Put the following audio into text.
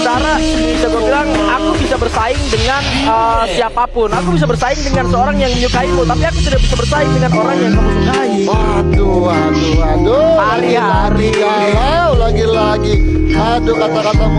sementara bisa gue bilang aku bisa bersaing dengan uh, siapa pun aku bisa bersaing dengan seorang yang menyukaimu tapi aku tidak bisa bersaing dengan orang yang kamu sukai Waduh, waduh, waduh. Hari-hari. Lagi galau lagi-lagi. Aduh, kata-katamu